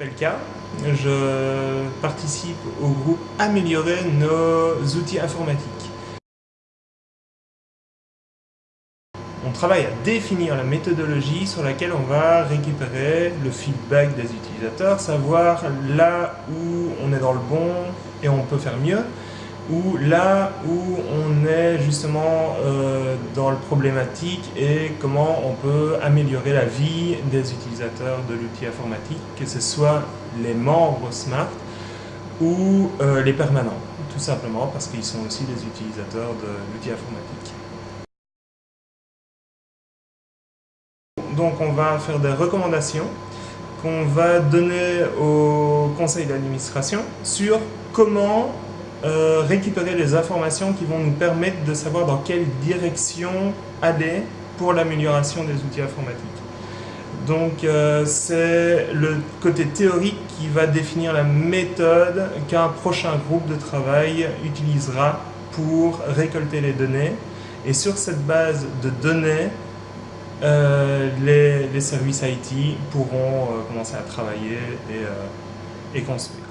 m'appelle K. Je participe au groupe Améliorer nos outils informatiques. On travaille à définir la méthodologie sur laquelle on va récupérer le feedback des utilisateurs, savoir là où on est dans le bon et on peut faire mieux, ou là où on est justement euh, dans le problématique et comment on peut améliorer la vie des utilisateurs de l'outil informatique, que ce soit les membres Smart ou euh, les permanents, tout simplement parce qu'ils sont aussi des utilisateurs de l'outil informatique. Donc on va faire des recommandations qu'on va donner au conseil d'administration sur comment euh, récupérer les informations qui vont nous permettre de savoir dans quelle direction aller pour l'amélioration des outils informatiques. Donc euh, c'est le côté théorique qui va définir la méthode qu'un prochain groupe de travail utilisera pour récolter les données. Et sur cette base de données, euh, les, services IT pourront commencer à travailler et construire.